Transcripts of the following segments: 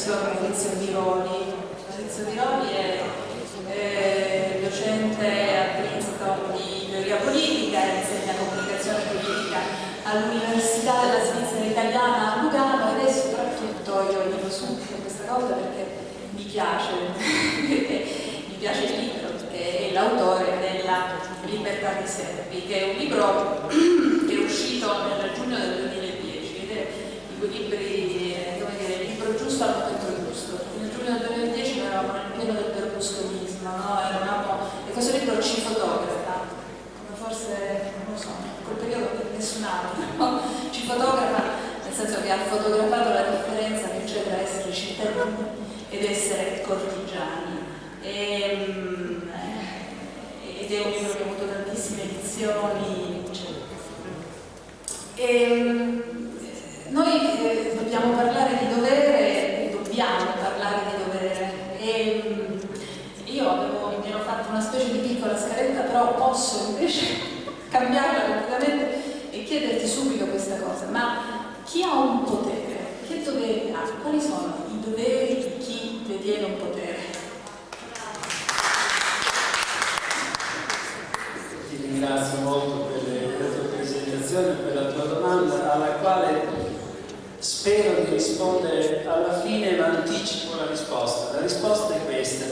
professor Maurizio Biroli. Maurizio Biroli è eh, docente a Princeton di teoria politica, insegna comunicazione politica all'Università della Svizzera Italiana a Lugano ed è soprattutto, io dico subito questa cosa perché mi piace, mi piace il libro, perché è l'autore della Libertà di Servi, che è un libro che è uscito nel giugno del 2010 ed è di quei libri, libro giusto al momento giusto. Nel giugno del 2010 noi eravamo nel pieno del berlusconismo, no? Eravamo, e questo libro ci fotografa, come forse, non lo so, quel periodo nessun altro, no? ci fotografa nel senso che ha fotografato la differenza che c'è tra essere cittadini ed essere cortigiani. E, mm, ed è un libro che ha avuto tantissime edizioni, eccetera. E, noi eh, dobbiamo parlare di dovere, dobbiamo parlare di dovere. E, io avevo, mi ero fatto una specie di piccola scaletta, però posso invece cambiarla completamente e chiederti subito questa cosa. Ma chi ha un potere? Che doveri ha? Quali sono i doveri di chi detiene un potere? Ti ringrazio molto per la tua presentazione e per la tua domanda alla quale spero di rispondere alla fine ma anticipo la risposta. La risposta è questa.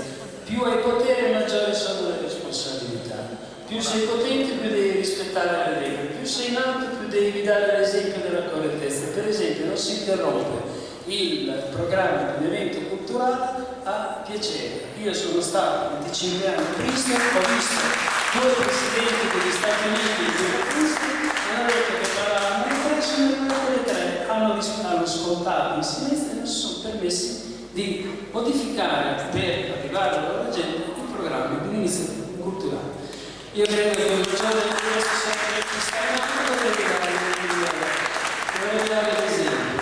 Più hai potere maggiori sono le responsabilità. Più sei potente più devi rispettare le regole. Più sei in alto più devi dare l'esempio della correttezza. Per esempio non si interrompe il programma di un evento culturale a piacere. Io sono stato 25 anni a Princeton, ho visto due presidenti degli Stati Uniti e due Princeton hanno detto che parlavano in tre, tre, hanno, ascoltato in silenzio e non si sono permessi di modificare per arrivare alla loro gente il programma di un'iniziativa culturale. Io credo che un giorno di questo perché vorrei dare l'esempio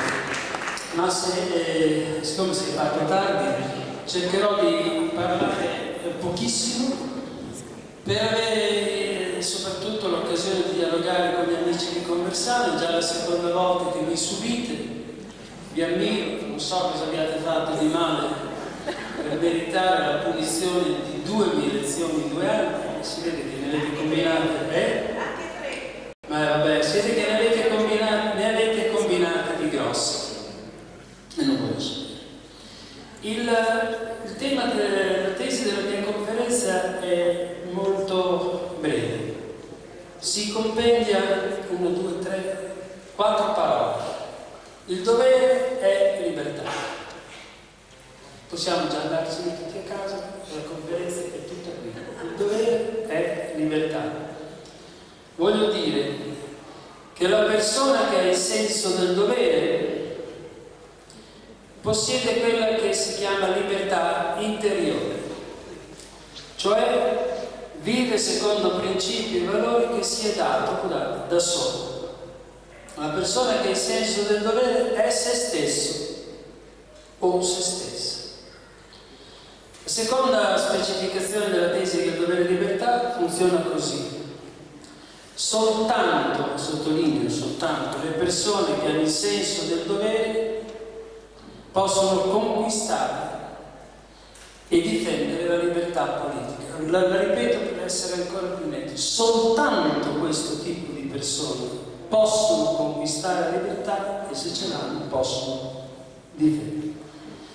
ma se, eh, siccome si è fatto tardi cercherò di parlare pochissimo per avere soprattutto l'occasione di dialogare con gli amici di Conversano, già la seconda volta che mi subite, vi ammiro, non so cosa abbiate fatto di male per meritare la punizione di due mie lezioni in due anni, si vede che ne avete combinate, eh? Ma vabbè, si vede che ne avete combinate, ne avete combinate di grosse e non voglio sapere. Il, il tema della tesi della mia conferenza è molto breve. Si compendia uno, due, tre, quattro parole. Il dovere è libertà. Possiamo già andarcene tutti a casa, la conferenza è tutta qui. Il dovere è libertà. Voglio dire che la persona che ha il senso del dovere possiede quella che si chiama libertà interiore, cioè vive secondo principi e valori che si è dato guardate, da solo. Una persona che ha il senso del dovere è se stesso o se stessa. La seconda specificazione della tesi del dovere e libertà funziona così. Soltanto, sottolineo soltanto, le persone che hanno il senso del dovere possono conquistare e difendere la libertà politica. La, la, ripeto essere ancora più netti, soltanto questo tipo di persone possono conquistare la libertà e se ce l'hanno possono difendere.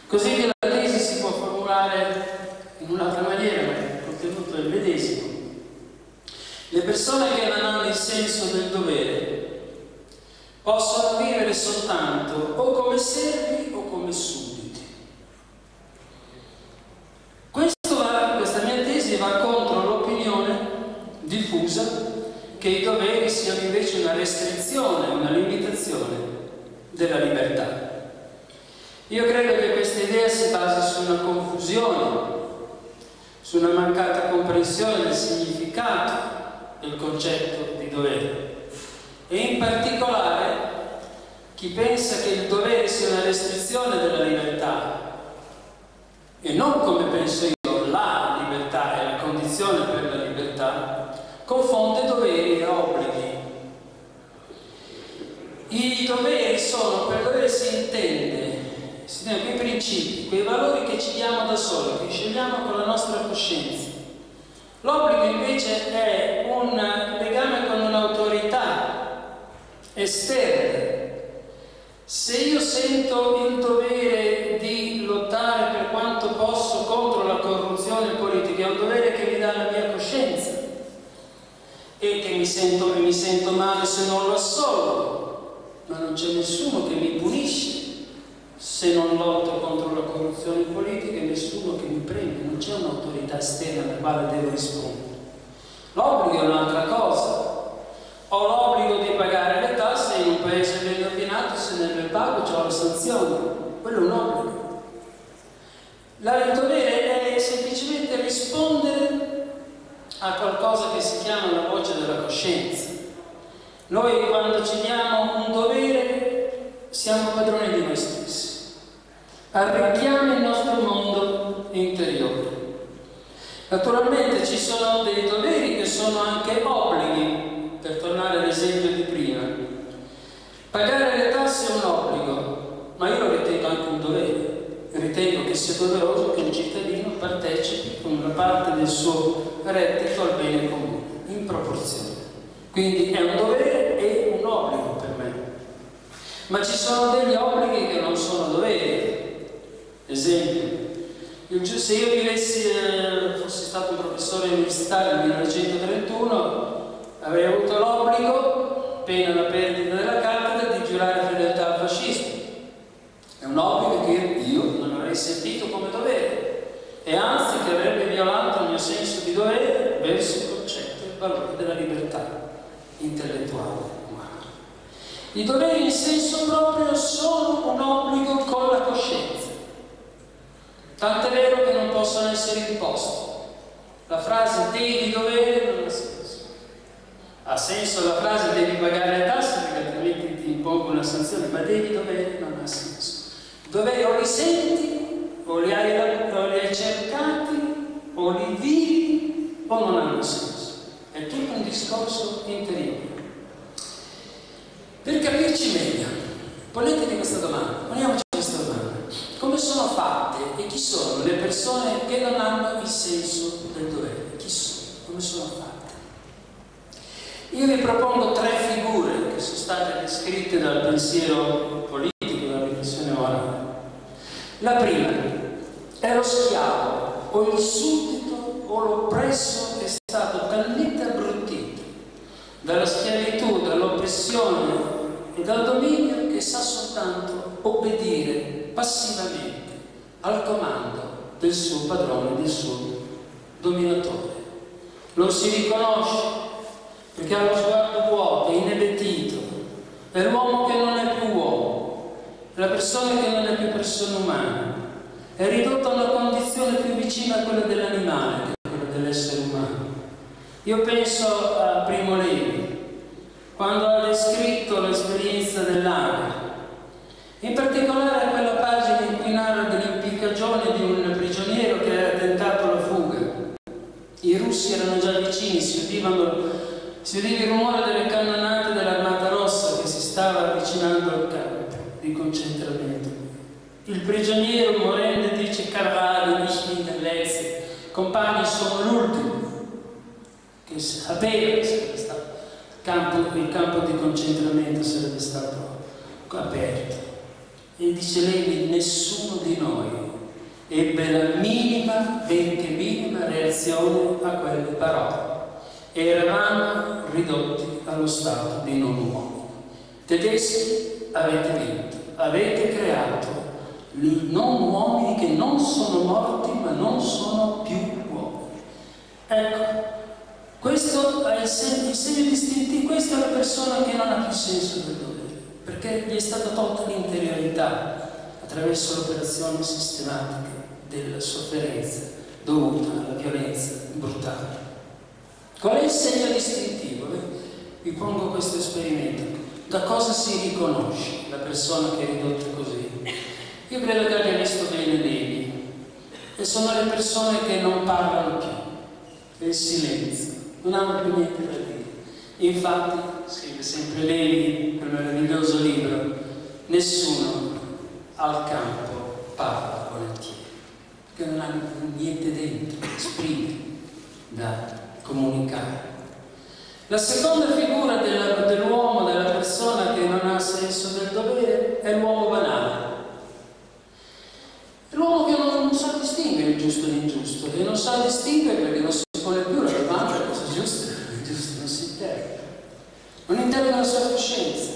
Così che la tesi si può formulare in un'altra maniera, ma il contenuto il medesimo. Le persone che non hanno il senso del dovere possono vivere soltanto o come servi o come sudditi. Questo va, questa mia tesi va contro l'opinione diffusa che i doveri siano invece una restrizione, una limitazione della libertà. Io credo che questa idea si basi su una confusione, su una mancata comprensione del significato del concetto di dovere e in particolare chi pensa che il dovere sia una restrizione della libertà e non come penso io la libertà è la condizione per la libertà confonde doveri e obblighi i doveri sono per dovere si intende si dicono quei principi, quei valori che ci diamo da soli, che scegliamo con la nostra coscienza. L'obbligo invece è un legame con un'autorità esterna. Se io sento il dovere di lottare per quanto posso contro la corruzione politica, è un dovere che mi dà la mia coscienza e che mi sento, mi sento male se non lo assolvo, ma non c'è nessuno che mi punisce se non lotto contro la corruzione politica e nessuno che mi prende, non c'è un'autorità esterna alla quale devo rispondere. L'obbligo è un'altra cosa. Ho l'obbligo di pagare le tasse in un paese ben ordinato, se non le pago ho la sanzione. Quello è un obbligo. il dovere è semplicemente rispondere a qualcosa che si chiama la voce della coscienza. Noi quando ci diamo un dovere siamo padroni di noi stessi arricchiamo il nostro mondo interiore. Naturalmente ci sono dei doveri che sono anche obblighi, per tornare all'esempio di prima. Pagare le tasse è un obbligo, ma io lo ritengo anche un dovere. Ritengo che sia doveroso che un cittadino partecipi con una parte del suo reddito al bene comune, in proporzione. Quindi è un dovere e un obbligo per me. Ma ci sono degli obblighi che non sono doveri, Esempio, se io vivessi, eh, fossi stato professore universitario nel 1931, avrei avuto l'obbligo, pena la perdita della cattedra, di giurare fedeltà al fascismo. È un obbligo che io non avrei sentito come dovere e anzi che avrebbe violato il mio senso di dovere verso il concetto e il valore della libertà intellettuale umana. I doveri in senso proprio sono un obbligo con la coscienza. Tant'è vero che non possono essere imposti. La frase devi dovere non ha senso. Ha senso la frase devi pagare le tasse perché altrimenti ti impongo una sanzione, ma devi dovere non ha senso. Doveri o li senti, o li hai, o li hai cercati, o li vivi, o non hanno senso. Discorso interiore. Per capirci meglio, ponetevi questa domanda, poniamoci come sono fatte e chi sono le persone che non hanno il senso del dovere? Chi sono? Come sono fatte? Io vi propongo tre figure che sono state descritte dal pensiero politico, dalla riflessione morale. La prima è lo schiavo o il suddito o l'oppresso che è stato talmente dalla schiavitù, dall'oppressione e dal dominio che sa soltanto obbedire passivamente al comando del suo padrone, del suo dominatore. Lo si riconosce perché ha lo sguardo vuoto, inebetito, è l'uomo che non è più uomo, è la persona che non è più persona umana, è ridotto a una condizione più vicina a quella dell'animale che a quella dell'essere umano. Io penso a Primo Levi, quando ha descritto l'esperienza dell'aria, in particolare a quella pagina in cui narra dell'impiccagione di un prigioniero che era tentato alla fuga. I russi erano già vicini, si udivano, si udiva il rumore delle cannonate dell'armata rossa che si stava avvicinando al campo di concentramento. Il prigioniero morendo dice Carvalho, vicini dell'Ezio, compagni sono che sapeva che sarebbe stato campo, il campo di concentramento sarebbe stato aperto. E dice lei, nessuno di noi ebbe la minima, benché minima reazione a quelle parole. Eravamo ridotti allo stato di non uomini. Tedeschi avete vinto, avete creato non uomini che non sono morti ma non sono più uomini. Ecco, questo è il segno, il segno distintivo, questa è la persona che non ha più senso del dovere perché gli è stata tolta l'interiorità attraverso l'operazione sistematica della sofferenza dovuta alla violenza brutale. Qual è il segno distintivo? Vi pongo questo esperimento. Da cosa si riconosce la persona che è ridotta così? Io credo che abbia visto bene Levi e sono le persone che non parlano più, il silenzio, non hanno più niente da dire. Infatti, scrive sempre lei quel meraviglioso libro, nessuno al campo parla volentieri, perché non ha niente dentro da da comunicare. La seconda figura dell'uomo, della persona che non ha senso del dovere, è l'uomo banale. L'uomo che non sa distinguere il giusto e l'ingiusto, che non sa distinguere perché non si pone più la domanda cosa è giusto e ingiusto, non si interroga. Non interroga la sua coscienza,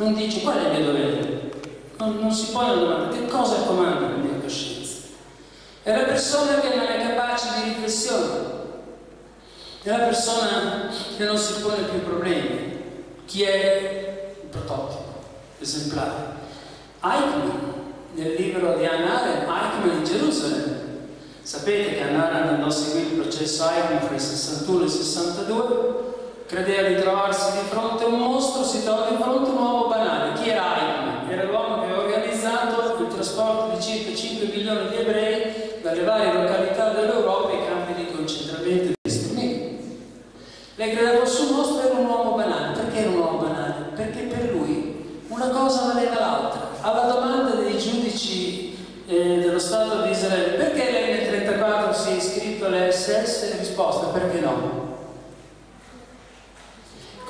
non dice qual è il mio dovere, non, non si pone la domanda che cosa comanda la mia coscienza. È la persona che non è capace di riflessione, è la persona che non si pone più problemi. Chi è il prototipo, l'esemplare? Eichmann, nel libro di Anna Arendt, Eichmann in Gerusalemme. Sapete che Anna Arendt andò a seguire il processo Eichmann fra il 61 e il 62, credeva di trovarsi di fronte a un mostro, si trova di fronte a un uomo banale. Chi era Eichmann? Era l'uomo che aveva organizzato il trasporto di circa 5 milioni di ebrei dalle varie località dell'Europa ai campi di concentramento lei credeva sul mostro era un uomo banale. Perché era un uomo banale? Perché per lui una cosa valeva l'altra. Alla domanda dei giudici eh, dello Stato di Israele perché lei nel 1934 si è iscritto all'SS? Risposta perché no?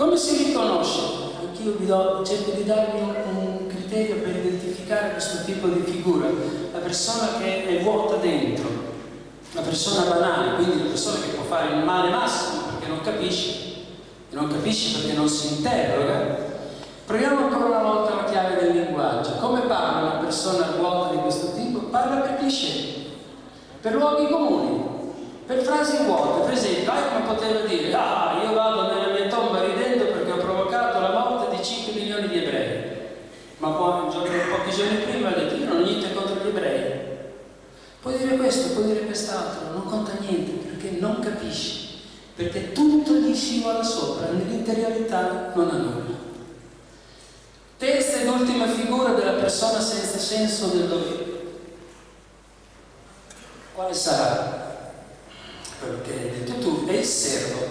Come si riconosce? Anch'io do, cerco di darvi un, criterio per identificare questo tipo di figura. La persona che è vuota dentro, la persona banale, quindi la persona che può fare il male massimo non capisce, e non capisce perché non si interroga, proviamo ancora una volta la chiave del linguaggio. Come parla una persona vuota di questo tipo? Parla per cliché, per luoghi comuni, per frasi vuote. Per esempio, Eichmann poteva dire, ah, io vado nella mia tomba ridendo perché ho provocato la morte di 5 milioni di ebrei. Ma poi, giorno, pochi giorni prima ha detto, io non ho niente contro gli ebrei. Puoi dire questo, puoi dire quest'altro, non conta niente perché non capisci perché tutto gli scivola sopra, nell'interiorità non ha nulla. Terza ed ultima figura della persona senza senso del dovere. Quale sarà? Quello che hai detto tu, è il servo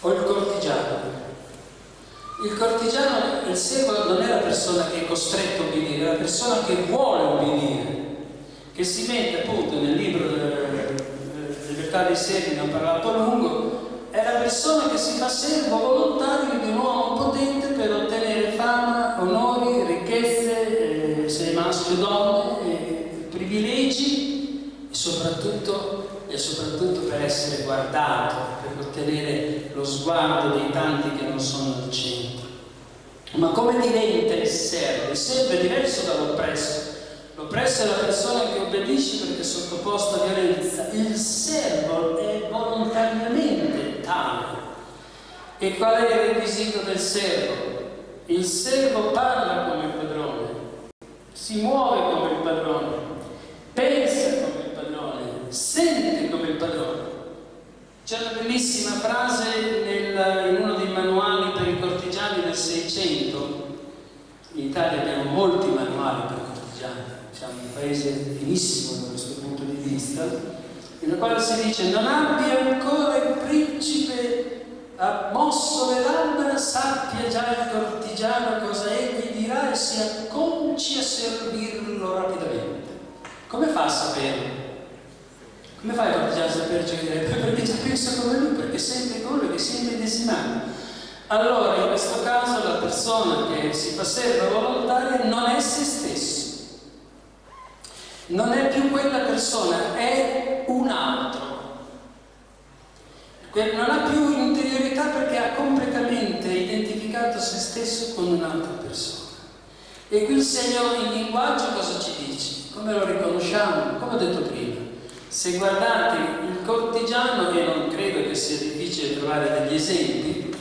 o il cortigiano. Il cortigiano, il servo non è la persona che è costretto a obbedire, è la persona che vuole obbedire, che si mette appunto nel libro del libertà dei servi ne ho parlato a lungo, è la persona che si fa servo volontario di un uomo potente per ottenere fama, onori, ricchezze, eh, se maschio o donne, eh, privilegi e soprattutto, e soprattutto per essere guardato, per ottenere lo sguardo dei tanti che non sono al centro. Ma come diventa il servo? Il servo è diverso dall'oppresso L'oppresso è la persona che obbedisce perché è sottoposta a violenza. Il servo è volontariamente tale. E qual è il requisito del servo? Il servo parla come il padrone, si muove come il padrone, pensa come il padrone, sente come il padrone. C'è una bellissima frase nel, in uno dei manuali per i cortigiani del Seicento. In Italia abbiamo molti manuali per i cortigiani siamo un paese finissimo da questo punto di vista, nel quale si dice non abbia ancora il principe mosso le labbra, sappia già il cortigiano cosa egli dirà e si acconci a servirlo rapidamente. Come fa a saperlo? Come fa il cortigiano a sapere ciò che direbbe? Perché già pensa come lui, perché sente come lui, che si è medesimato. Allora, in questo caso, la persona che si fa serva volontaria non è se stesso non è più quella persona, è un altro. Non ha più interiorità perché ha completamente identificato se stesso con un'altra persona. E qui il segno in linguaggio cosa ci dice? Come lo riconosciamo? Come ho detto prima, se guardate il cortigiano, e non credo che sia difficile trovare degli esempi,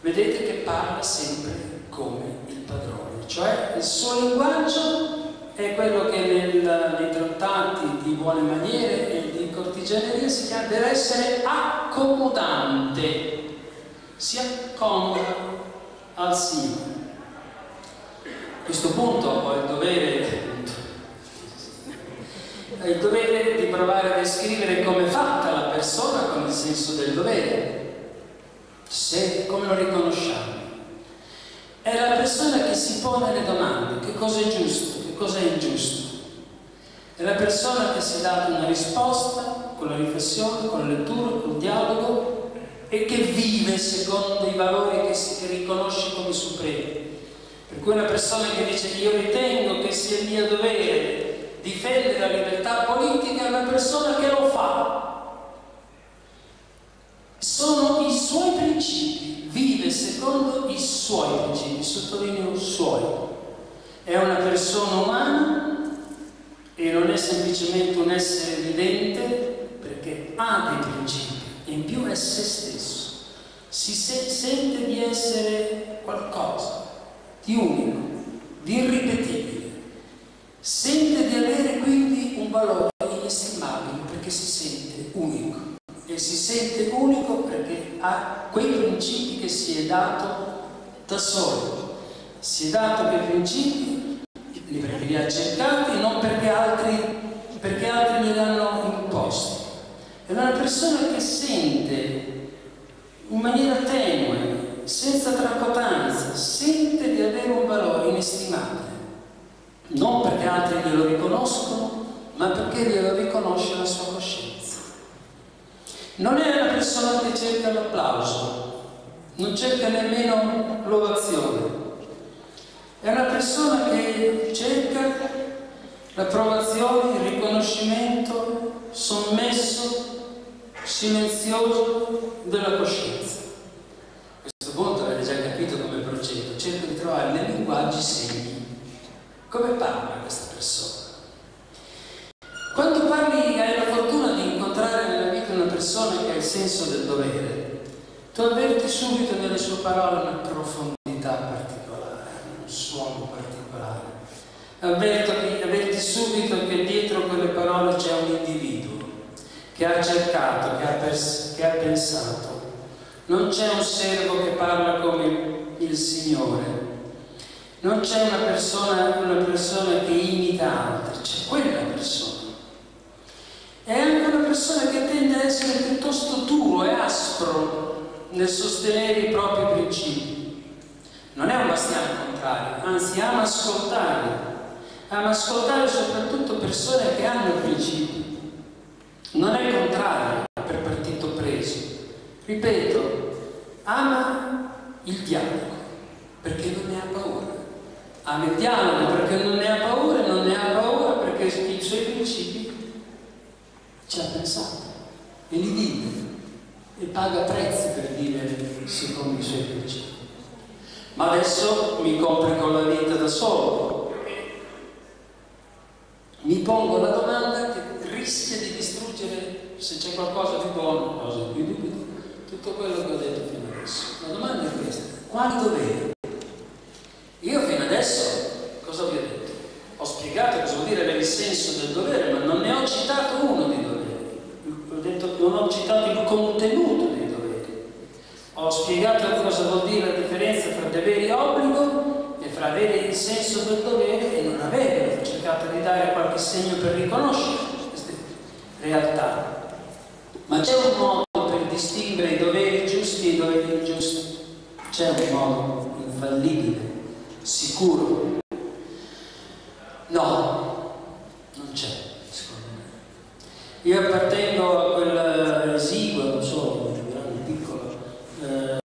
vedete che parla sempre come il padrone, cioè il suo linguaggio è quello che nel, nei trattati di buone maniere e di cortigianeria si chiama, deve essere accomodante, si accomoda al Signore. A questo punto ho il dovere, il dovere di provare a descrivere come è fatta la persona con il senso del dovere, se come lo riconosciamo. È la persona che si pone le domande, che cosa è giusto, cosa è ingiusto, È la persona che si è data una risposta con la riflessione, con la lettura, con il dialogo e che vive secondo i valori che si riconosce come supremi. Per cui una persona che dice io ritengo che sia mio dovere difendere la libertà politica è una persona che lo fa. Sono i suoi principi, vive secondo i suoi principi, sottolineo suoi. È una persona umana e non è semplicemente un essere vivente perché ha dei principi in più è se stesso. Si se sente di essere qualcosa di unico, di irripetibile. Sente di avere quindi un valore inestimabile perché si sente unico. E si sente unico perché ha quei principi che si è dato da solo. Si è dato quei principi perché li ha cercati, non perché altri, perché altri glieli hanno imposti. È una persona che sente in maniera tenue senza tracotanza, sente di avere un valore inestimabile, non perché altri glielo riconoscono, ma perché glielo riconosce la sua coscienza. Non è una persona che cerca l'applauso, non cerca nemmeno l'ovazione, è una persona che cerca l'approvazione, il riconoscimento sommesso, silenzioso della coscienza punto avete già capito come procedo, cerco di trovare nei linguaggi segni. Come parla questa persona? Quando parli, hai la fortuna di incontrare nella vita una persona che ha il senso del dovere, tu avverti subito nelle sue parole una profondità particolare, un suono particolare. Avverti, avverti subito che dietro quelle parole c'è un individuo che ha cercato, che ha, che ha pensato, non c'è un servo che parla come il Signore, non c'è una persona, una persona che imita altri, c'è quella persona. È anche una persona che tende a essere piuttosto duro e aspro nel sostenere i propri principi. Non è un bastiano contrario, anzi ama ascoltare, ama ascoltare soprattutto persone che hanno principi. Non è contrario per partito preso. Ripeto, ama il dialogo perché non ne ha paura. Ama il dialogo perché non ne ha paura e non ne ha paura perché i suoi principi ci ha pensato e li vive e paga prezzi per vivere secondo i suoi principi. Ma adesso mi complico la vita da solo. Pongo la domanda che rischia di distruggere, se c'è qualcosa di buono, cosa di più, tutto quello che ho detto fino adesso. La domanda è questa, quali doveri? Io fino adesso cosa vi ho detto? Ho spiegato cosa vuol dire avere il senso del dovere, ma non ne ho citato uno di doveri. Ho detto, non ho citato il contenuto dei doveri. Ho spiegato cosa vuol dire la differenza tra doveri e obbligo e fra avere il senso del dovere e non avere. Cercato di dare qualche segno per riconoscere queste realtà. Ma c'è un modo distinguere i doveri giusti e i doveri ingiusti. C'è un modo infallibile, sicuro? No, non c'è, secondo me. Io appartengo a quel esiguo, non so, grande, piccolo, eh,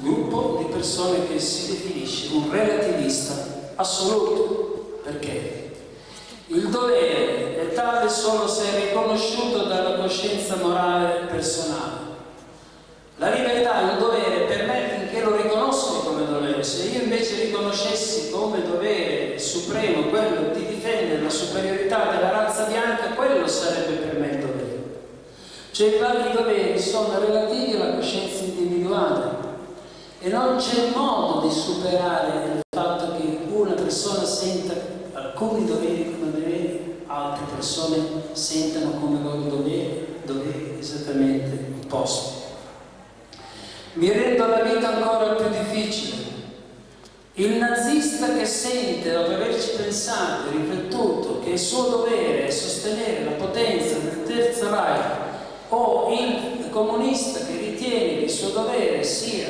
gruppo di persone che si definisce un relativista assoluto. Perché? Il dovere è tale solo se è riconosciuto dalla coscienza morale personale. La libertà è un dovere per me finché lo riconosco come dovere. Se io invece riconoscessi come dovere supremo quello di difendere la superiorità della razza bianca, quello sarebbe per me il dovere. Cioè i vari doveri sono relativi alla coscienza individuale e non c'è modo di superare il fatto che una persona senta alcuni doveri come doveri, altre persone sentano come loro doveri, doveri esattamente opposti. Mi rendo la vita ancora più difficile. Il nazista che sente, dopo averci pensato e riflettuto, che il suo dovere è sostenere la potenza del Terzo Reich, o il comunista che ritiene che il suo dovere sia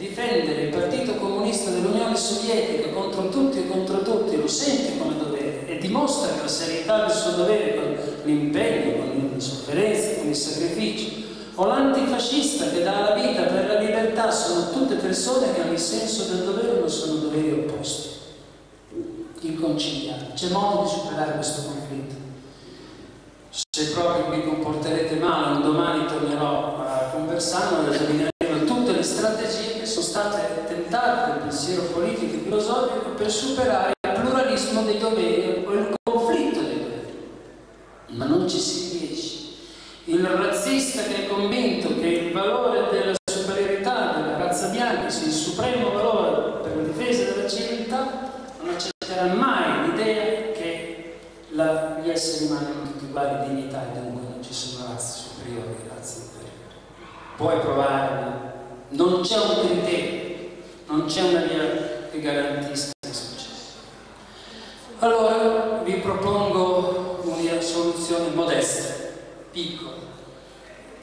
difendere il Partito Comunista dell'Unione Sovietica contro tutti e contro tutti, lo sente come dovere, e di dimostra la serietà del suo dovere con l'impegno, con le sofferenze, con il sacrificio, o l'antifascista che dà la vita per la libertà, sono tutte persone che hanno il senso del dovere ma sono doveri opposti, inconciliabili. C'è modo di superare questo conflitto. Se proprio vi comporterete male, un domani tornerò a conversare, esamineremo tutte per superare il pluralismo dei doveri o il conflitto dei doveri. Ma non ci si riesce. Il razzista che è convinto che il valore della superiorità della razza bianca sia il supremo valore per la difesa della civiltà non accetterà mai l'idea che la, gli esseri umani hanno tutti uguali dignità e dunque non ci sono razze superiori e razze inferiori. Puoi provare, non c'è un criterio, non c'è una via che garantisca il successo. Allora vi propongo una soluzione modesta, piccola,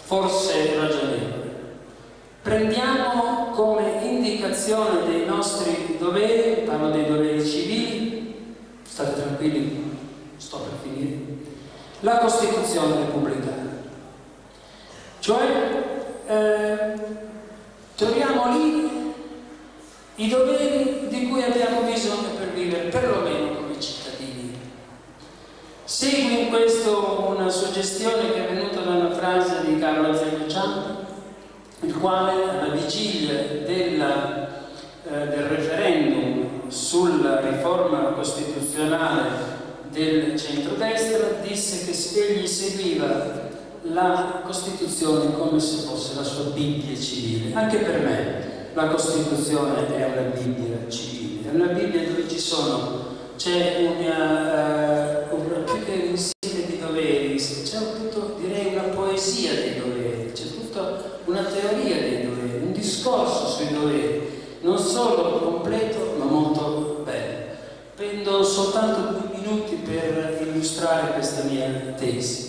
forse ragionevole. Prendiamo come indicazione dei nostri doveri, parlo dei doveri civili, state tranquilli, sto per finire, la Costituzione repubblicana. Cioè, eh, troviamo lì i doveri di cui abbiamo bisogno per vivere, perlomeno come cittadini. Seguo in questo una suggestione che è venuta da una frase di Carlo Ciampa, il quale alla vigilia della, eh, del referendum sulla riforma costituzionale del centrodestra disse che egli seguiva la Costituzione come se fosse la sua Bibbia civile. Anche per me la Costituzione è una Bibbia civile, è una Bibbia dove ci sono, c'è una, uh, un, più che un insieme di doveri, c'è tutto, direi una poesia dei doveri, c'è tutta una teoria dei doveri, un discorso sui doveri, non solo completo ma molto bello. Prendo soltanto due minuti per illustrare questa mia tesi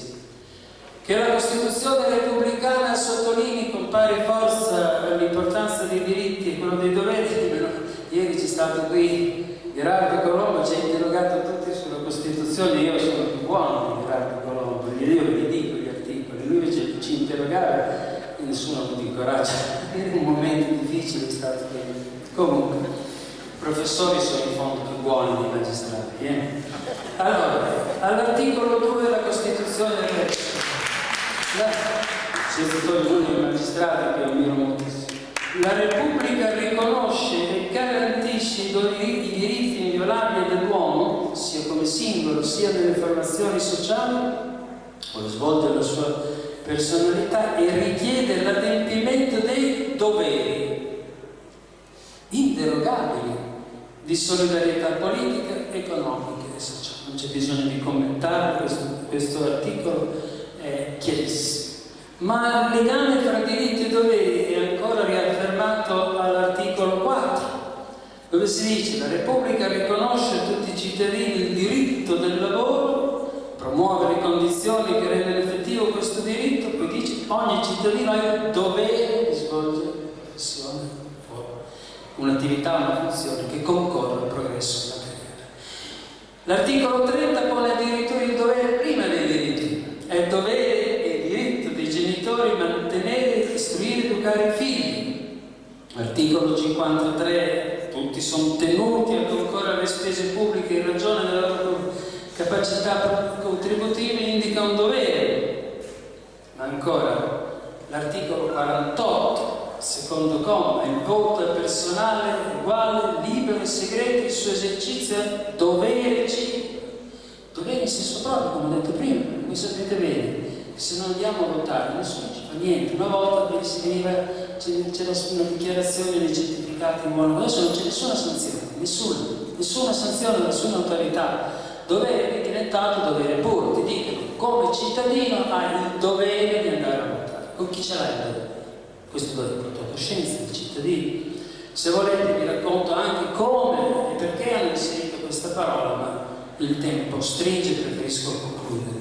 che la Costituzione repubblicana sottolinei con pari forza l'importanza dei diritti e quello dei doveri. Ieri c'è stato qui Gerardo Colombo, ci ha interrogato tutti sulla Costituzione, io sono più buono di Gerardo Colombo, io vi dico gli articoli, lui invece ci interrogava e nessuno ha avuto il coraggio. Era un momento difficile, è stato bene. Comunque, i professori sono in fondo più buoni dei magistrati. Eh? Allora, all'articolo 2 della Costituzione siete tutti uno magistrati che ammiro moltissimo. La Repubblica riconosce e garantisce i diritti inviolabili dell'uomo, sia come singolo sia nelle formazioni sociali, vuole svolgere la sua personalità e richiede l'adempimento dei doveri inderogabili di solidarietà politica, economica e sociale. Non c'è bisogno di commentare questo, questo articolo, è chiarissimo. Ma il legame fra diritti e doveri è ancora riaffermato all'articolo 4, dove si dice la Repubblica riconosce a tutti i cittadini il diritto del lavoro, promuove le condizioni che rendono effettivo questo diritto, poi dice ogni cittadino ha il dovere di svolgere una professione, un'attività, una funzione che concorre al progresso materiale. L'articolo 30 pone addirittura il dovere prima dei diritti, è il dovere genitori mantenere, istruire, educare i figli. Articolo 53, tutti sono tenuti a concorrere alle spese pubbliche in ragione della loro capacità contributive, indica un dovere. Ancora, l'articolo 48, secondo comma, il voto è personale, uguale, libero e segreto, il suo esercizio è dovere civico. Dovere in senso proprio, come ho detto prima, voi sapete bene se non andiamo a votare nessuno ci fa niente. Una volta si veniva, c'era una dichiarazione dei certificati in buono, adesso non c'è nessuna sanzione, nessuna, nessuna sanzione, nessuna autorità. Dovere è diventato dovere puro, ti dicono come cittadino hai il dovere di andare a votare. Con chi ce l'hai il dovere? Questo dovere con tua coscienza di cittadino. Se volete vi racconto anche come e perché hanno inserito questa parola, ma il tempo stringe e preferisco concludere.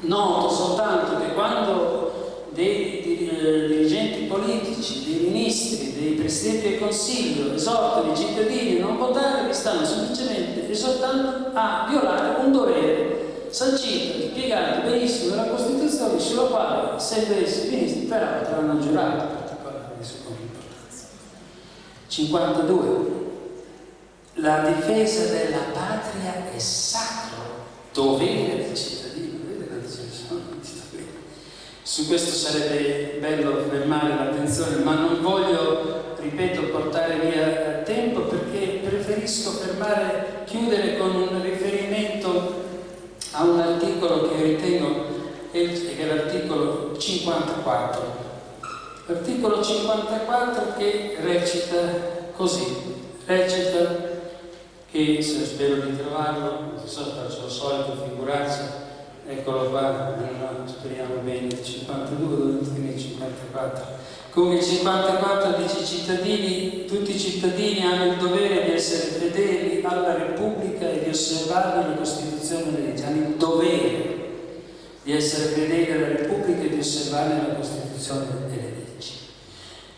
Noto soltanto che quando dei dirigenti politici, dei ministri, dei presidenti del Consiglio esortano i cittadini a non votare, li stanno semplicemente esortando a violare un dovere sancito, spiegato benissimo nella Costituzione sulla quale se dovessi ministri però potranno giurare particolare di sua importanza. 52. La difesa della patria è sacro dovere del cittadino. Su questo sarebbe bello fermare l'attenzione, ma non voglio, ripeto, portare via tempo perché preferisco fermare, chiudere con un riferimento a un articolo che ritengo che è l'articolo 54. L'articolo 54 che recita così, recita che, se spero di trovarlo, non so, faccio il solito figurarsi, eccolo qua, speriamo bene, il 52, dove finire il 54. Come il 54 dice cittadini, tutti i cittadini hanno il dovere di essere fedeli alla Repubblica e di osservare la Costituzione e le leggi, hanno il dovere di essere fedeli alla Repubblica e di osservare la Costituzione e le leggi.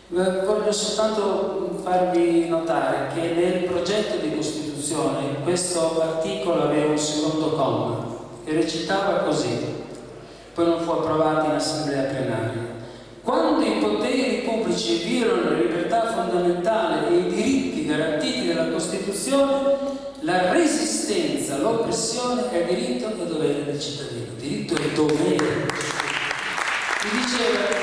Voglio soltanto farvi notare che nel progetto di Costituzione questo articolo aveva un secondo comma e recitava così, poi non fu approvato in assemblea plenaria. Quando i poteri pubblici violano la libertà fondamentale e i diritti garantiti dalla Costituzione, la resistenza, l'oppressione è diritto e dovere del cittadino. Diritto e dovere. Ti diceva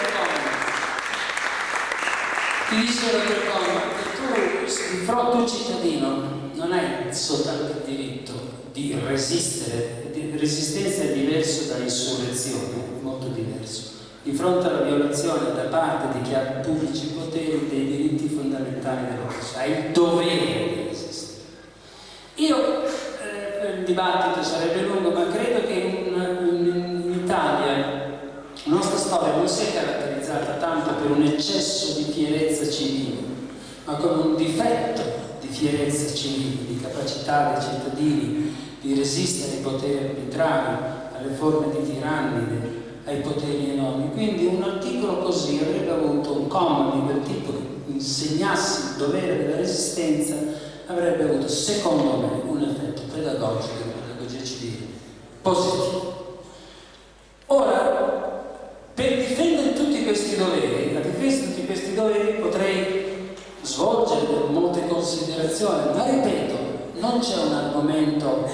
ti diceva per comma che tu, di fronte cittadino, non hai soltanto il diritto di resistere resistenza è diverso da insurrezione, molto diverso. Di fronte alla violazione da parte di chi ha pubblici poteri dei diritti fondamentali della persona, ha il dovere di resistere. Io, eh, il dibattito sarebbe lungo, ma credo che in, in, in Italia la nostra storia non sia caratterizzata tanto per un eccesso di fierezza civile, ma come un difetto di fierezza civile, di capacità dei cittadini di resistere ai poteri arbitrari, alle forme di tirannide, ai poteri enormi. Quindi un articolo così avrebbe avuto un comma di quel tipo che insegnasse il dovere della resistenza, avrebbe avuto, secondo me, un effetto pedagogico, pedagogia civile, positivo. Ora, per difendere tutti questi doveri, la difesa di tutti questi doveri potrei svolgere molte considerazioni, ma ripeto, non c'è un argomento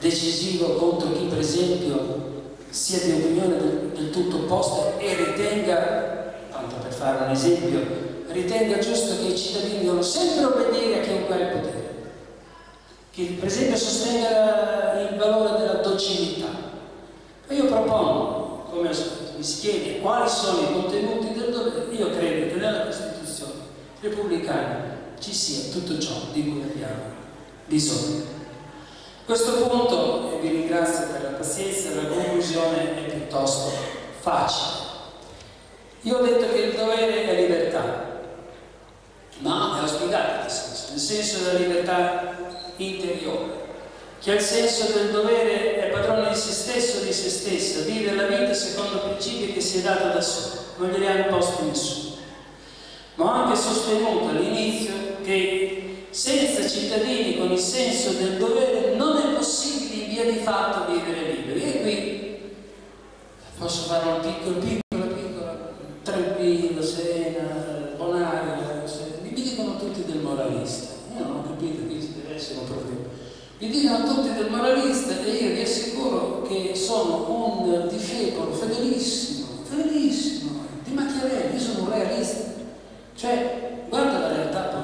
decisivo contro chi per esempio sia di opinione del, del tutto opposta e ritenga, tanto per fare un esempio, ritenga giusto che i cittadini devono sempre obbedire a chiunque ha il potere. Che per esempio sostenga il valore della docilità. E io propongo, come mi si chiede, quali sono i contenuti del dovere, io credo che nella Costituzione repubblicana ci sia tutto ciò di cui abbiamo bisogno. Questo punto, e vi ringrazio per la pazienza, la conclusione è piuttosto facile. Io ho detto che il dovere è libertà, ma è spiegato nel senso, nel senso della libertà interiore. Chi ha il senso del dovere è padrone di se stesso di se stessa, vive la vita secondo principi che si è dato da solo, non glieli ha imposti nessuno. Ma ho anche sostenuto all'inizio che senza cittadini con il senso del dovere via di fatto vivere liberi. E qui posso fare un piccolo, piccolo, piccolo, tranquillo, serena, bonario, mi dicono tutti del moralista. Io non ho capito che ci deve essere un problema. Mi dicono tutti del moralista e io vi assicuro che sono un discepolo fedelissimo, fedelissimo di Machiavelli, io sono un realista. Cioè, guarda la realtà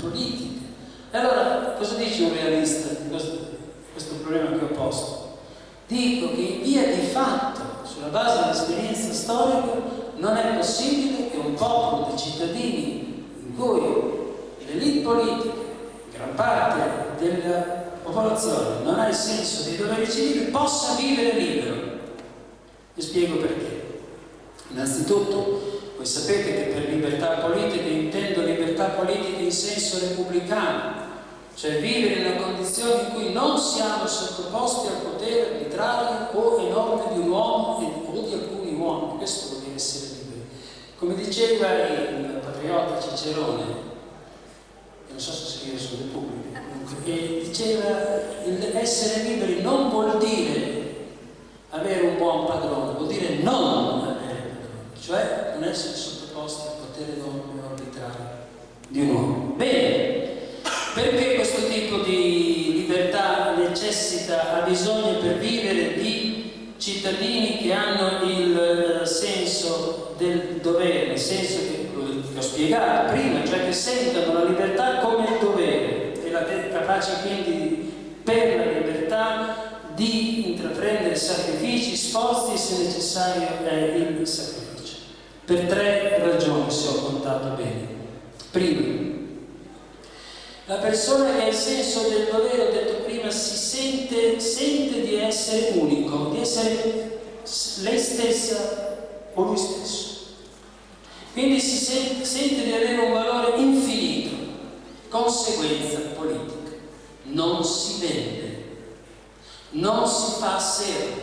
politica e allora cosa dice un realista questo, problema che ho posto? Dico che in via di fatto, sulla base dell'esperienza storica, non è possibile che un popolo di cittadini in cui l'elite politica, gran parte della popolazione non ha il senso dei doveri civili, possa vivere libero. Vi spiego perché. Innanzitutto, voi sapete che per libertà politica intendo libertà politica in senso repubblicano, cioè vivere in una condizione in cui non siamo sottoposti al potere arbitrario o enorme di un uomo o di alcuni uomini, questo vuol dire essere liberi. Come diceva il patriota Cicerone, non so se scrive su Repubblica, e diceva essere liberi non vuol dire padrone, vuol dire non avere padrone, cioè non essere sottoposti al potere d'ordine arbitrario di un uomo. Bene, perché questo tipo di libertà necessita, ha bisogno per vivere di cittadini che hanno il eh, senso del dovere, nel senso che, che ho spiegato prima, cioè che sentono la libertà come il dovere e la capaci quindi per la libertà di intraprendere sacrifici, sforzi se necessario è il sacrificio. Per tre ragioni, se ho contato bene. Prima, la persona che ha il senso del dovere, ho detto prima, si sente, sente di essere unico, di essere lei stessa o lui stesso. Quindi si sente, sente di avere un valore infinito, conseguenza politica. Non si vende, non si fa servo,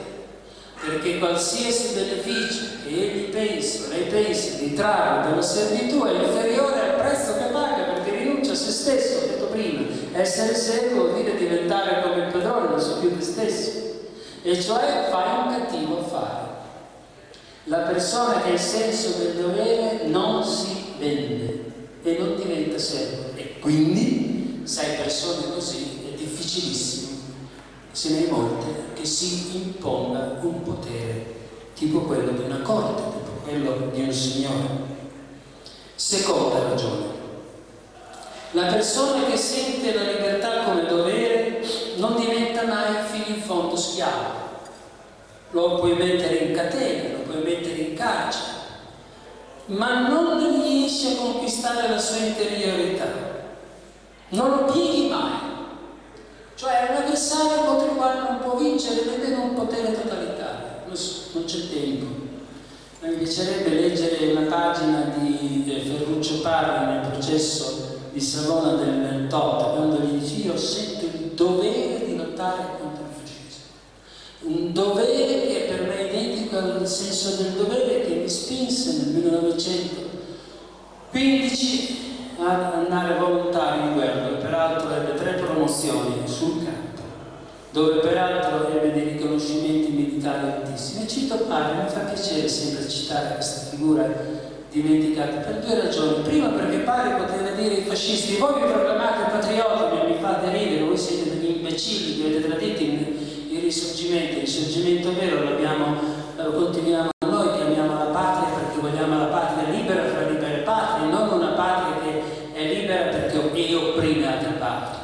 perché qualsiasi beneficio che egli pensi o lei pensi di trarre dalla servitù è inferiore al prezzo che paga perché rinuncia a se stesso, essere servo vuol dire diventare come il padrone, non so più te stesso, e cioè fai un cattivo affare. La persona che ha il senso del dovere non si vende e non diventa servo e quindi, sai, persone così è difficilissimo, se ne è molte, che si imponga un potere tipo quello di una corte, tipo quello di un signore. Seconda ragione, la persona che sente la libertà come dovere non diventa mai fino in fondo schiavo. Lo puoi mettere in catena, lo puoi mettere in carcere, ma non riesce a conquistare la sua interiorità. Non lo pieghi mai. Cioè è un avversario contro il quale non può vincere, vede un potere totalitario. Non c'è tempo. Mi piacerebbe leggere una pagina di eh, Ferruccio Parri nel processo di Savona del 28, quando gli dice io sento il dovere di lottare contro il fascismo. Un dovere che per me è identico al senso del dovere che mi spinse nel 1915 ad andare volontario in guerra, dove peraltro ebbe tre promozioni sul campo, dove peraltro ebbe dei riconoscimenti militari altissimi. E cito Parri, mi fa piacere sempre citare questa figura dimenticate per due ragioni. Prima perché pare poteva dire ai fascisti, voi vi proclamate patrioti, mi fate ridere, voi siete degli imbecilli che avete tradito il, risorgimento, il risorgimento vero l'abbiamo, lo continuiamo noi, chiamiamo la patria perché vogliamo la patria libera fra libere patrie, non una patria che è libera perché e opprime altre patrie.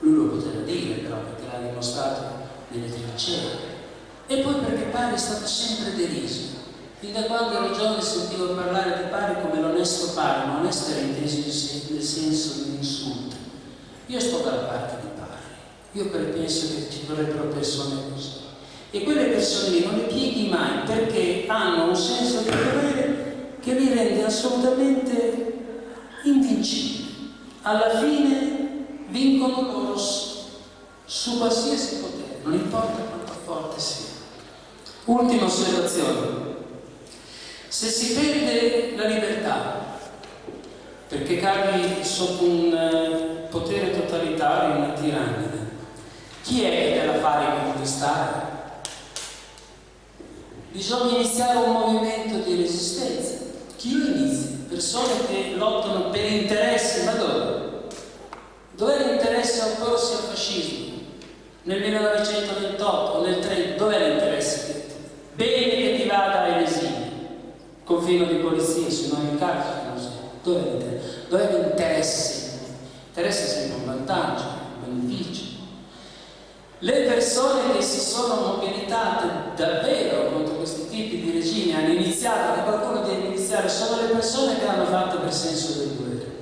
Lui lo poteva dire però perché l'ha dimostrato nelle trincee. E poi perché pare è stato sempre deriso Fin da quando ero giovane sentivo parlare di pari come l'onesto pari, ma onesto era inteso nel senso di un insulto. Io sto dalla parte di pari, io penso che ci vorrebbero persone così. E quelle persone lì non le pieghi mai perché hanno un senso di dovere che li rende assolutamente invincibili. Alla fine vincono loro su qualsiasi potere, non importa quanto forte sia. Ultima osservazione. Se si perde la libertà, perché cadi sotto un eh, potere totalitario, una tirannide, chi è che te la fa riconquistare? Bisogna iniziare un movimento di resistenza. Chi lo inizia? Persone che lottano per interessi, ma dove? Dov'è l'interesse a opporsi al fascismo? Nel 1928 o nel 30, dov'è l'interesse? Bene che ti vada a esilio confino di polizia, se non in carcere, non so. Dov'è l'interesse? L'interesse è sempre un vantaggio, un beneficio. Le persone che si sono mobilitate davvero contro questi tipi di regimi hanno iniziato, che qualcuno deve iniziare, sono le persone che hanno fatto per senso del dovere.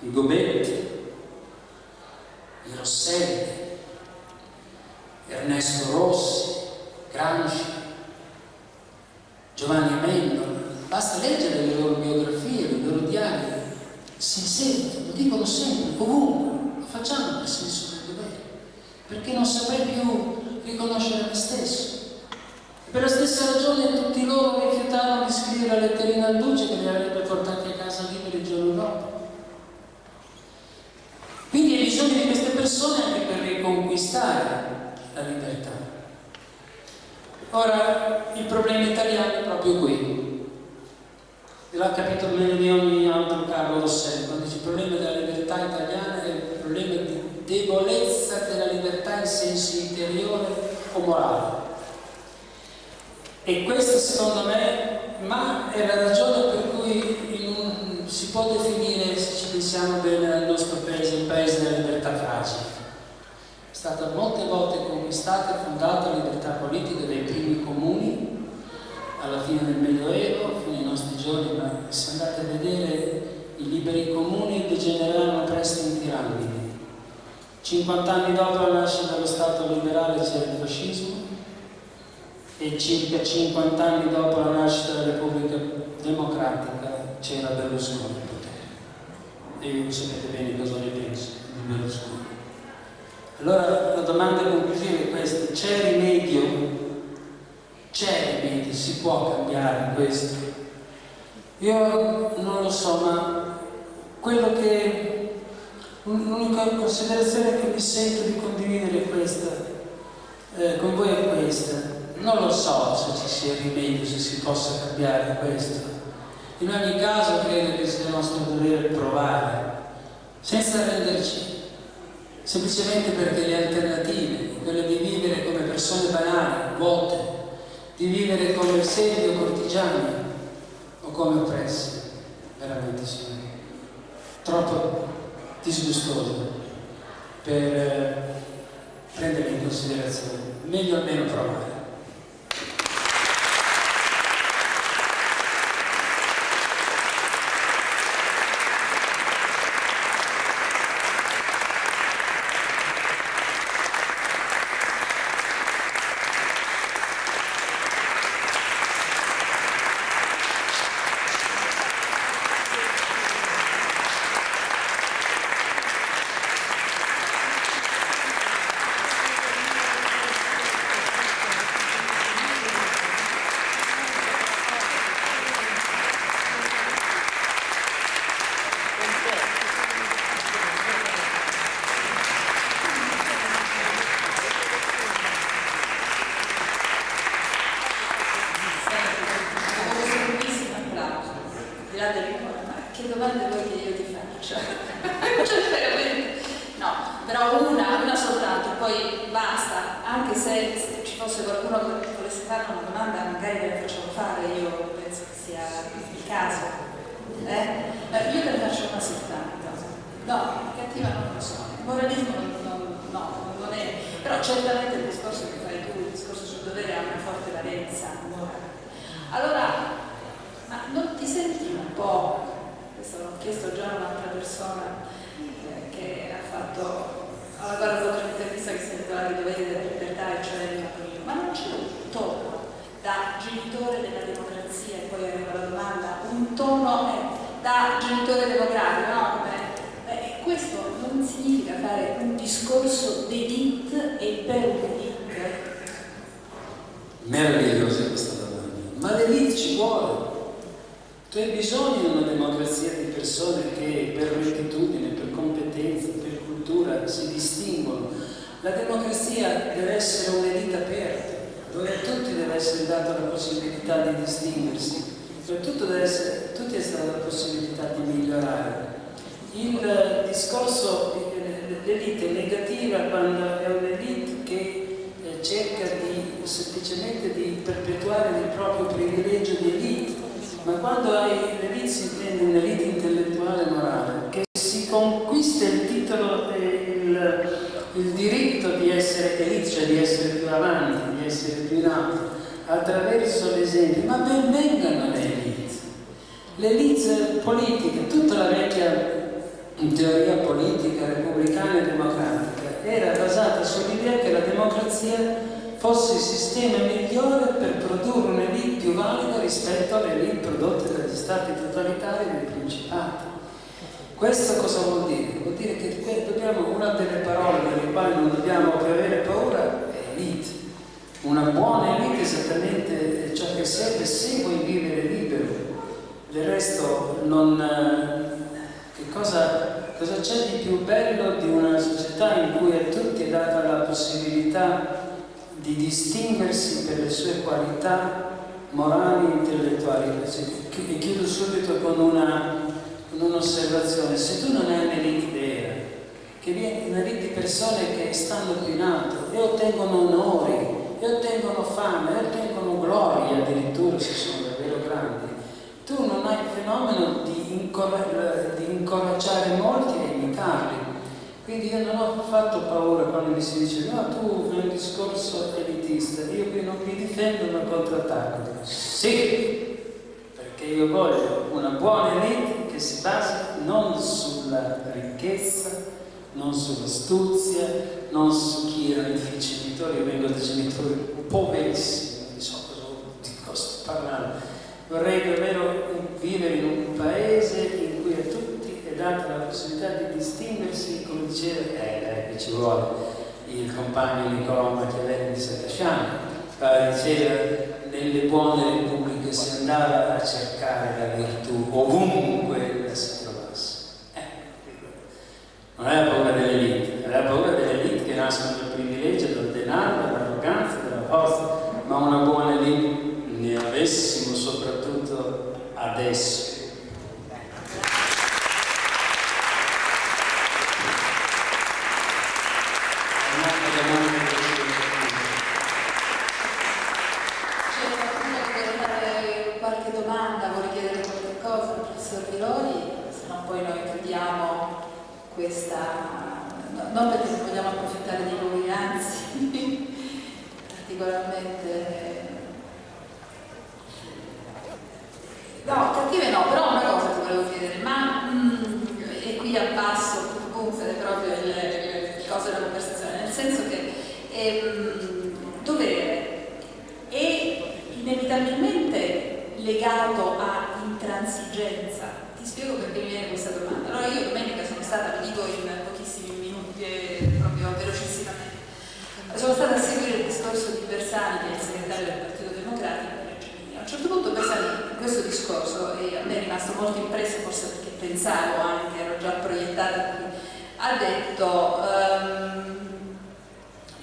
I Gobetti, i Rosselli, Ernesto Rossi, Gramsci, Giovanni Amendola, basta leggere le loro biografie, i loro diari, si sentono, lo dicono sempre, ovunque, lo facciamo per senso del dovere, perché non saprei più riconoscere me stesso. Per la stessa ragione tutti loro rifiutarono di scrivere la letterina al duce che li avrebbe portati a casa liberi il giorno dopo. Quindi hai bisogno di queste persone anche per riconquistare la libertà. Ora, il problema italiano è proprio qui. L'ha capito meglio di ogni altro Carlo Rosselli, quando dice il problema della libertà italiana è il problema di debolezza della libertà in senso interiore o morale. E questo secondo me, ma è la ragione per cui un, si può definire, se ci pensiamo bene al nostro paese, il paese della libertà fragile. È stata molte volte conquistata e fondata la libertà politica dai primi comuni alla fine del Medioevo, giorni, ma se andate a vedere i liberi comuni degeneravano presto in tirannidi. 50 anni dopo la nascita dello Stato liberale c'era il fascismo e circa 50 anni dopo la nascita della Repubblica Democratica c'era Berlusconi al potere. E voi sapete bene cosa ne penso di Berlusconi. Allora la domanda conclusiva è questa, c'è rimedio? C'è rimedio, si può cambiare questo? Io non lo so, ma quello che l'unica considerazione che mi sento di condividere questa, eh, con voi è questa. Non lo so se ci sia rimedio, se si possa cambiare questo. In ogni caso credo che sia nostro dovere provare, senza renderci semplicemente perché le alternative, quelle di vivere come persone banali, vuote, di vivere come servi o cortigiani come oppressi, veramente sono troppo disgustose per eh, prendere in considerazione. Meglio almeno provare. discorso d'Edith e per Edith. Meravigliosa questa domanda. Ma l'elite ci vuole. Tu hai bisogno di una democrazia di persone che per rettitudine, per competenza, per cultura si distinguono. La democrazia deve essere un'elite aperta, dove a tutti deve essere data la possibilità di distinguersi, dove tutto deve essere, tutti è stata la possibilità di migliorare. Il discorso di l'elite negativa quando è un'elite che eh, cerca di, semplicemente di perpetuare il proprio privilegio di elite, ma quando l'elite si intende un'elite intellettuale e morale, che si conquista il titolo e il, il diritto di essere elite, cioè di essere più avanti, di essere più in alto, attraverso l'esempio, ma ben vengano le elite. Le elite politiche, tutta la vecchia in teoria politica repubblicana e democratica era basata sull'idea che la democrazia fosse il sistema migliore per produrre un'elite più valida rispetto alle elite prodotte dagli stati totalitari e dai principati. Questo cosa vuol dire? Vuol dire che dobbiamo, una delle parole delle quali non dobbiamo più avere paura è elite. Una buona elite è esattamente eh, ciò che serve se vuoi vivere libero. Del resto non, eh, Cosa, c'è di più bello di una società in cui a tutti è data la possibilità di distinguersi per le sue qualità morali e intellettuali? E chiudo subito con un'osservazione. Un Se tu non hai un'elite che viene una rete di persone che stanno più in alto e ottengono onori, e ottengono fame, e ottengono gloria addirittura se sono tu non hai il fenomeno di, incorag di incoraggiare molti a imitarli. Quindi io non ho fatto paura quando mi si dice no, tu fai un discorso elitista, io qui non mi difendo ma contrattacco. Sì, perché io voglio una buona elite che si basa non sulla ricchezza, non sull'astuzia, non su chi erano i genitori, io vengo da genitori poverissimi, non so cosa di cosa parlando. Vorrei davvero vivere in un paese in cui a tutti è data la possibilità di distinguersi, come diceva, eh, eh, ci vuole il compagno Niccolò Machiavelli di Saccasciano, diceva nelle buone repubbliche si andava a cercare la virtù ovunque la si trovasse. Eh, non è la paura delle elite, è la paura delle elite che nascono dal privilegio, dal denaro, dall'arroganza, dalla forza, ma una buona elite ne avessimo soprattutto adesso non perché non vogliamo approfittare di voi, anzi, particolarmente... No, cattive no, però una cosa ti volevo chiedere, ma mm, e qui abbasso, gonfere proprio il, il, il coso della conversazione, nel senso che ehm, dovere è inevitabilmente legato a intransigenza. Ti spiego perché mi viene questa domanda. Allora io domenica sono stata, vi dico in proprio velocissimamente. Sono stata a seguire il discorso di Bersani, che è il segretario del Partito Democratico, a un certo punto Bersani in questo discorso, e a me è rimasto molto impresso, forse perché pensavo anche, ero già proiettata qui, ha detto um,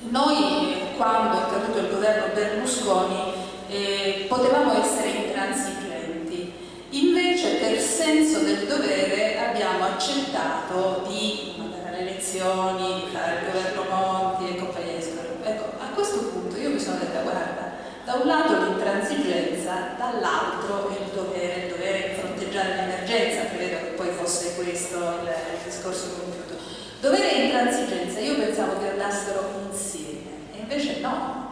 noi quando è caduto il governo Berlusconi eh, potevamo essere intransigenti, invece per senso del dovere abbiamo accettato di le elezioni, di fare il governo Monti e compagnia di scuola. Ecco, a questo punto io mi sono detta, guarda, da un lato l'intransigenza, dall'altro il dovere, il dovere di fronteggiare l'emergenza, credo che poi fosse questo il, il discorso compiuto. Dovere e intransigenza io pensavo che andassero insieme, e invece no.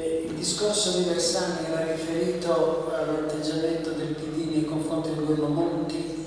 Il discorso di Bersani era riferito all'atteggiamento del PD nei confronti del governo Monti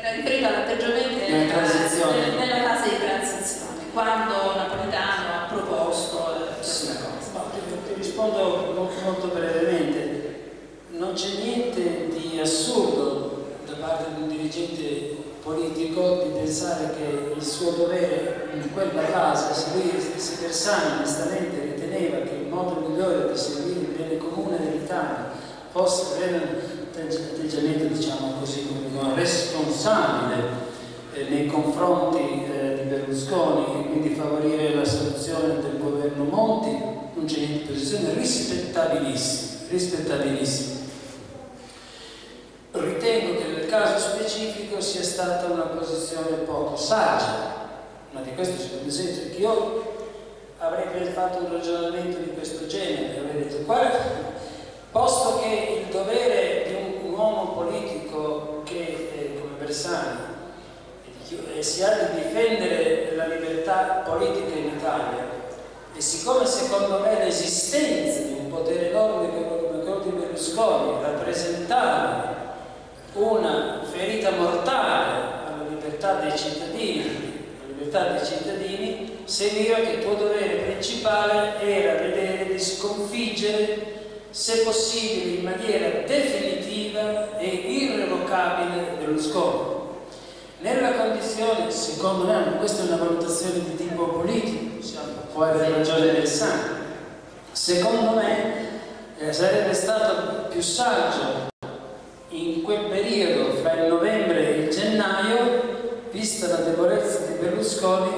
era riferito all'atteggiamento nella, nella fase di transizione, quando Napolitano ha proposto eh, questa cosa. No, ti, ti rispondo molto brevemente. Non c'è niente di assurdo da parte di un dirigente politico di pensare che il suo dovere in quella fase, se lui se Bersani onestamente riteneva che il modo migliore di servire il bene comune dell'Italia fosse avere atteggiamento diciamo così responsabile eh, nei confronti eh, di Berlusconi e quindi favorire la soluzione del governo Monti non c'è niente posizione rispettabilissima rispettabilissima caso specifico sia stata una posizione poco saggia ma di questo c'è un esempio. Che io avrei fatto un ragionamento di questo genere avrei detto qual posto che il dovere di un, un uomo politico che eh, come Bersani eh, si ha di difendere la libertà politica in Italia e siccome secondo me l'esistenza di un potere enorme come quello di Berlusconi rappresentava una ferita mortale alla libertà dei cittadini, alla libertà dei cittadini, seguiva che il tuo dovere principale era vedere di sconfiggere se possibile in maniera definitiva e irrevocabile Berlusconi. Nella condizione, secondo me, questa è una valutazione di tipo politico, può avere ragione del sangue, secondo me eh, sarebbe stato più saggio in quel periodo fra il novembre e il gennaio, vista la debolezza di Berlusconi,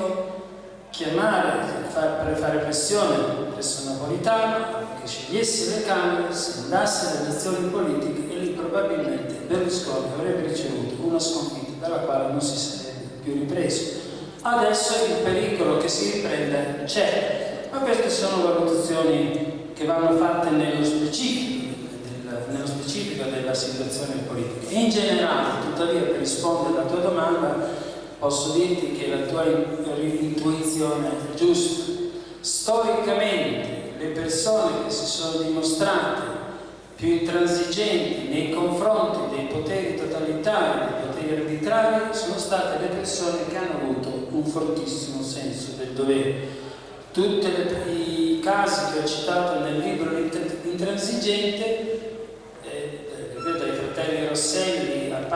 chiamare, far, fare pressione presso Napolitano che scegliesse le Camere, si andasse alle elezioni politiche e lì probabilmente Berlusconi avrebbe ricevuto una sconfitta dalla quale non si sarebbe più ripreso. Adesso il pericolo che si riprenda c'è, ma queste sono valutazioni che vanno fatte nello specifico, nello specifico della situazione politica. In generale, tuttavia, per rispondere alla tua domanda, posso dirti che la tua intuizione è giusta. Storicamente le persone che si sono dimostrate più intransigenti nei confronti dei poteri totalitari, dei poteri arbitrari, sono state le persone che hanno avuto un fortissimo senso del dovere. Tutti i casi che ho citato nel libro L'intransigente,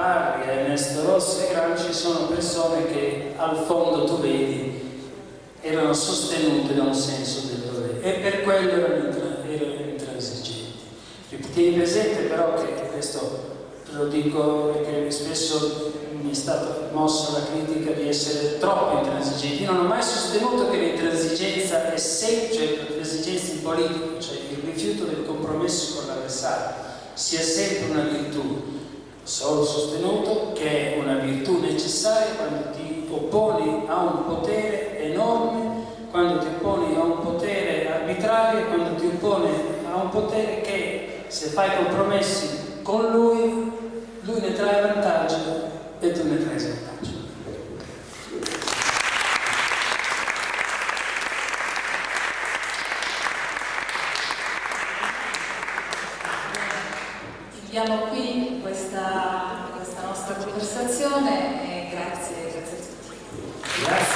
Rosselli Parri, Ernesto Rossi e Gramsci sono persone che al fondo tu vedi erano sostenute da un senso del dovere e per quello erano, erano intransigenti. Tieni presente però che questo lo dico perché spesso mi è stata mossa la critica di essere troppo intransigenti. Io non ho mai sostenuto che l'intransigenza è sempre, cioè l'intransigenza in politica, cioè il rifiuto del compromesso con l'avversario, sia sempre una virtù solo sostenuto che è una virtù necessaria quando ti opponi a un potere enorme, quando ti opponi a un potere arbitrario, quando ti opponi a un potere che se fai compromessi con lui, lui ne trae vantaggio e tu ne trai vantaggio. Chiudiamo qui nostra conversazione e grazie, grazie a tutti. Grazie.